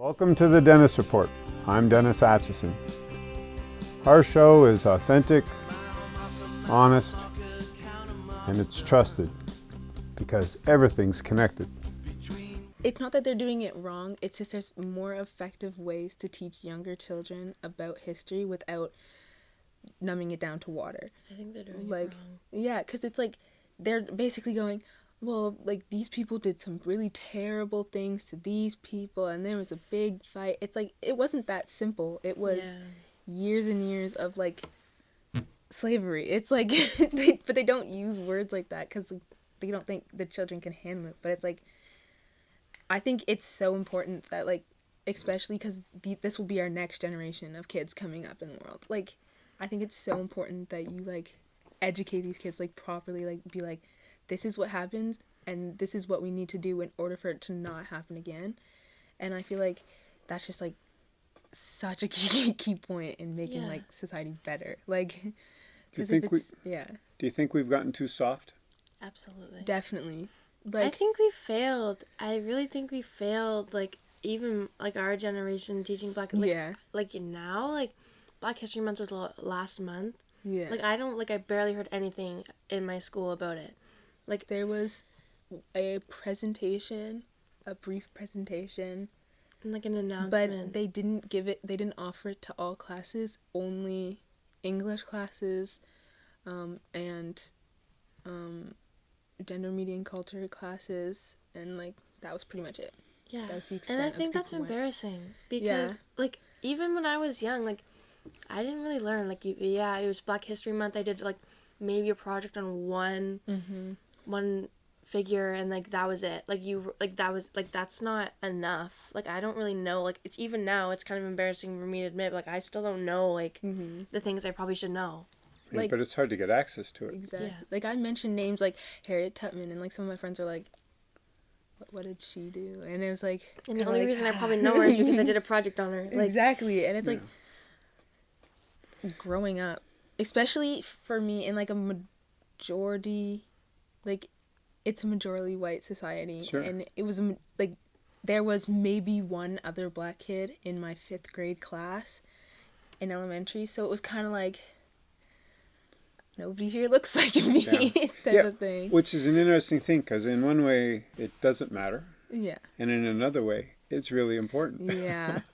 Welcome to the Dennis Report. I'm Dennis Atchison. Our show is authentic, honest, and it's trusted because everything's connected. It's not that they're doing it wrong, it's just there's more effective ways to teach younger children about history without numbing it down to water. I think they're doing Like, it wrong. yeah, because it's like they're basically going, well, like these people did some really terrible things to these people, and there was a big fight. It's like it wasn't that simple. It was Yeah. years and years of like slavery. It's like, they, but they don't use words like that because they don't think the children can handle it. But it's like, I think it's so important that like, especially because this will be our next generation of kids coming up in the world. Like, I think it's so important that you like educate these kids like properly. Like, be like, this is what happens, and this is what we need to do in order for it to not happen again. And I feel like that's just like such a key key point in making Yeah. like society better. Like, do you think we- yeah, Do you think we've gotten too soft? Absolutely. definitely. Like I think we failed. I really think we failed. Like even like our generation teaching black. Like, yeah, Like now, like Black History Month was last month. yeah. Like I don't like I barely heard anything in my school about it. There was a presentation, a brief presentation, And like an announcement. but they didn't give it. They didn't offer it to all classes. Only English classes, um, and um, gender, media, and culture classes, and like that was pretty much it. yeah. That was the And I think that's people went. embarrassing because Yeah. like even when I was young, like I didn't really learn. Like you, yeah, it was Black History Month. I did like maybe a project on one Mm-hmm. One figure and like that was it like you like that was like that's not enough like i don't really know like it's even now it's kind of embarrassing for me to admit like i still don't know like Mm-hmm. the things i probably should know Yeah, Like- but it's hard to get access to it. Exactly. Yeah. Like I mentioned names like Harriet Tubman, and like some of my friends are like, "What, what did she do?" And it was like, and the only like, reason i probably know her is because i did a project on her like exactly, and it's like growing up, especially for me in like a majority, like it's a majority white society, Sure. and it was like there was maybe one other black kid in my fifth grade class in elementary, so it was kind of like. Nobody here looks like me, type Yeah, of thing. Which is an interesting thing because in one way it doesn't matter, Yeah. and in another way it's really important. Yeah.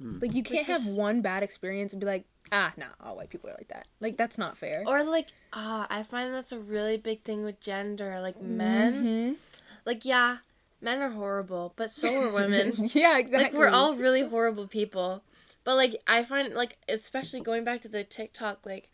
like you can't have one bad experience and be like, ah, nah, all white people are like that. Like that's not fair. or like ah i find that's a really big thing with gender like men Mhm. like yeah men are horrible but so are women yeah, exactly. like we're all really horrible people but like i find like especially going back to the tiktok like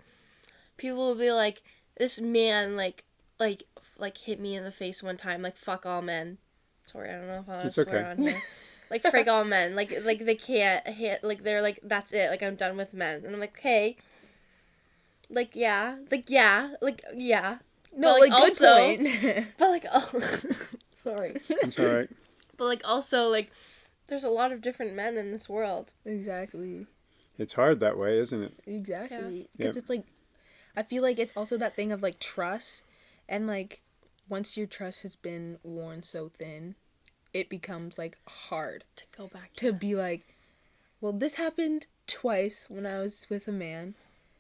people will be like this man like like like hit me in the face one time like fuck all men sorry i don't know if i want It's to swear okay. on here like frig all men like like they can't hit like they're like that's it like i'm done with men and i'm like okay like yeah like yeah like yeah no, but, like, like, good also- point. but like oh sorry It's all right. but like also like there's a lot of different men in this world exactly. It's hard that way, isn't it? Exactly. Because Yep. it's like, I feel like it's also that thing of like trust, and like once your trust has been worn so thin, it becomes like hard to go back to be like, well, this happened twice when I was with a man,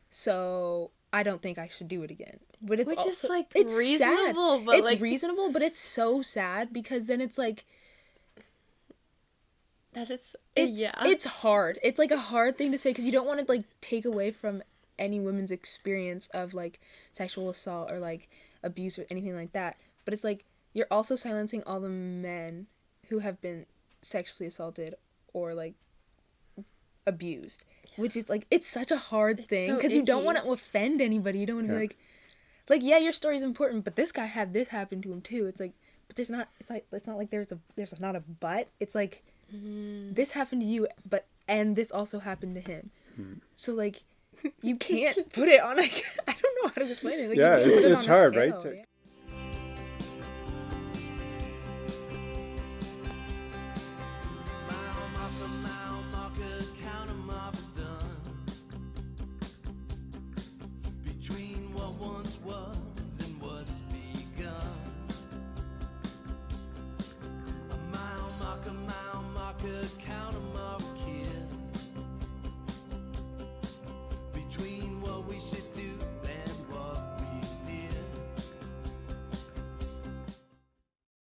so I don't think I should do it again. But it's Which is, like, it's reasonable, sad. but, it's like- reasonable, but it's so sad because then it's like that is it's yeah it's hard. It's like a hard thing to say because you don't want to like take away from any woman's experience of like sexual assault or like abuse or anything like that. But it's like you're also silencing all the men who have been sexually assaulted or like abused, which is like it's such a hard It's thing so because you don't want to offend anybody. You don't want to Yeah. be like, like yeah, your story's important, but this guy had this happen to him too. It's like, but there's not. It's like it's not like there's a there's not a but. It's like Mm-hmm. this happened to you, but and this also happened to him. Hmm. So like, you can't put it on like I don't know how to explain it. Like, Yeah, it- it it's on a hard, right, to- yeah.